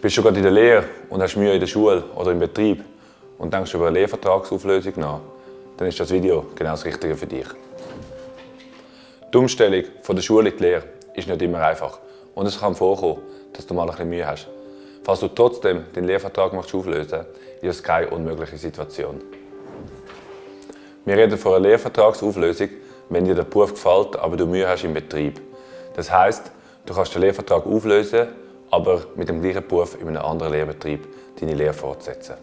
Bist du gerade in der Lehre und hast Mühe in der Schule oder im Betrieb und denkst über eine Lehrvertragsauflösung nach, dann ist das Video genau das Richtige für dich. Die Umstellung von der Schule in die Lehre ist nicht immer einfach und es kann vorkommen, dass du mal ein bisschen Mühe hast. Falls du trotzdem den Lehrvertrag auflösen möchtest, ist es keine unmögliche Situation. Wir reden von einer Lehrvertragsauflösung, wenn dir der Beruf gefällt, aber du Mühe hast im Betrieb. Das heisst, du kannst den Lehrvertrag auflösen aber mit dem gleichen Beruf in einem anderen Lehrbetrieb deine Lehre fortsetzen.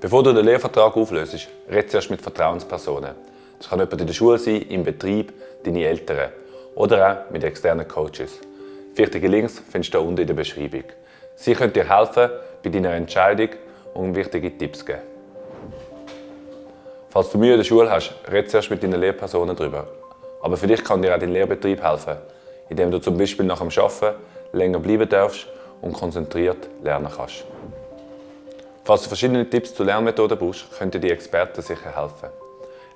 Bevor du den Lehrvertrag auflöst, red zuerst mit Vertrauenspersonen. Das kann jemand in der Schule sein, im Betrieb, deine Eltern oder auch mit externen Coaches. Wichtige Links findest du unten in der Beschreibung. Sie können dir helfen bei deiner Entscheidung und wichtige Tipps geben. Falls du Mühe in der Schule hast, red zuerst mit deinen Lehrpersonen darüber. Aber für dich kann dir auch dein Lehrbetrieb helfen indem du zum Beispiel nach dem Arbeiten länger bleiben darfst und konzentriert lernen kannst. Falls du verschiedene Tipps zu Lernmethoden brauchst, können dir die Experten sicher helfen.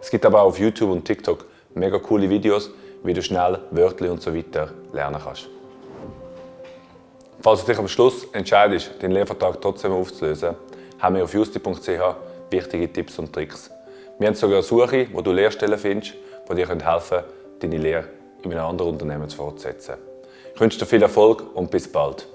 Es gibt aber auch auf YouTube und TikTok mega coole Videos, wie du schnell Wörter und so weiter lernen kannst. Falls du dich am Schluss entscheidest, den Lehrvertrag trotzdem aufzulösen, haben wir auf justi.ch wichtige Tipps und Tricks. Wir haben sogar eine Suche, wo du Lehrstellen findest, die dir helfen können, deine Lehre in einem anderen Unternehmen fortsetzen. Ich wünsche dir viel Erfolg und bis bald.